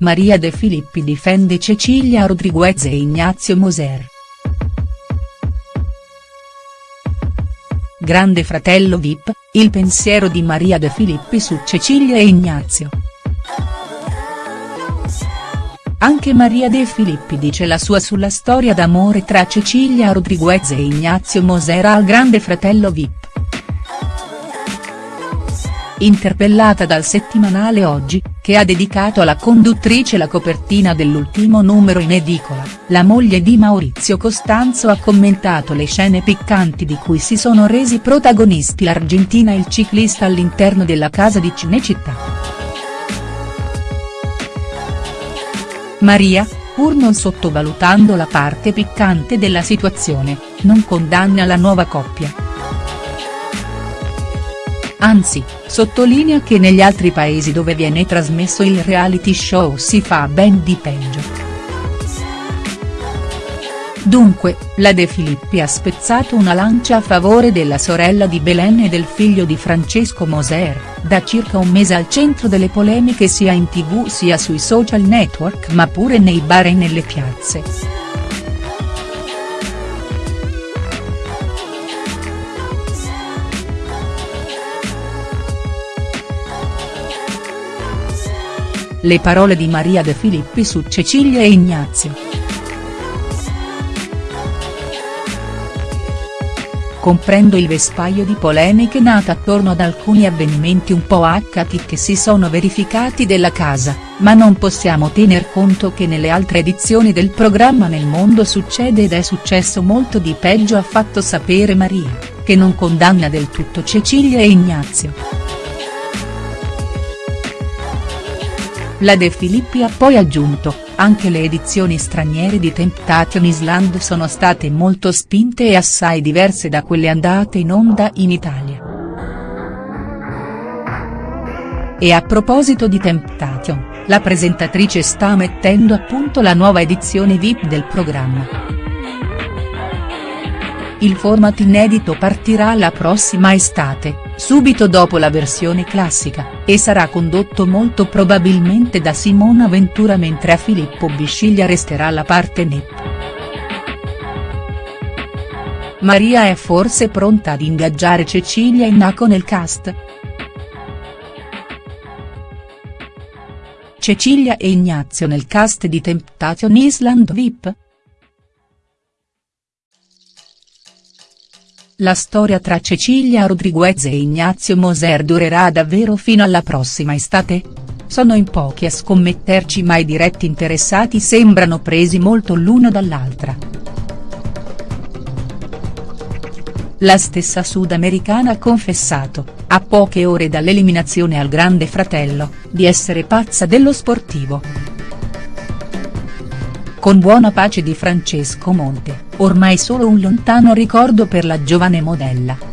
Maria De Filippi difende Cecilia Rodriguez e Ignazio Moser. Grande fratello Vip, il pensiero di Maria De Filippi su Cecilia e Ignazio. Anche Maria De Filippi dice la sua sulla storia d'amore tra Cecilia Rodriguez e Ignazio Mosera al grande fratello Vip. Interpellata dal settimanale Oggi, che ha dedicato alla conduttrice la copertina dell'ultimo numero in edicola, la moglie di Maurizio Costanzo ha commentato le scene piccanti di cui si sono resi protagonisti l'Argentina e il ciclista all'interno della casa di Cinecittà. Maria, pur non sottovalutando la parte piccante della situazione, non condanna la nuova coppia. Anzi, sottolinea che negli altri paesi dove viene trasmesso il reality show si fa ben di peggio. Dunque, la De Filippi ha spezzato una lancia a favore della sorella di Belen e del figlio di Francesco Moser, da circa un mese al centro delle polemiche sia in tv sia sui social network ma pure nei bar e nelle piazze. Le parole di Maria De Filippi su Cecilia e Ignazio. comprendo il vespaio di polemiche nate attorno ad alcuni avvenimenti un po' accati che si sono verificati della casa, ma non possiamo tener conto che nelle altre edizioni del programma nel mondo succede ed è successo molto di peggio ha fatto sapere Maria, che non condanna del tutto Cecilia e Ignazio. La De Filippi ha poi aggiunto, anche le edizioni straniere di Temptation Island sono state molto spinte e assai diverse da quelle andate in onda in Italia. E a proposito di Temptation, la presentatrice sta mettendo a punto la nuova edizione VIP del programma. Il format inedito partirà la prossima estate, subito dopo la versione classica, e sarà condotto molto probabilmente da Simona Ventura mentre a Filippo Bisciglia resterà la parte NEP. Maria è forse pronta ad ingaggiare Cecilia e Naco nel cast?. Cecilia e Ignazio nel cast di Temptation Island VIP?. La storia tra Cecilia Rodriguez e Ignazio Moser durerà davvero fino alla prossima estate? Sono in pochi a scommetterci ma i diretti interessati sembrano presi molto l'uno dall'altra. La stessa sudamericana ha confessato, a poche ore dall'eliminazione al Grande Fratello, di essere pazza dello sportivo. Con buona pace di Francesco Monte ormai solo un lontano ricordo per la giovane modella.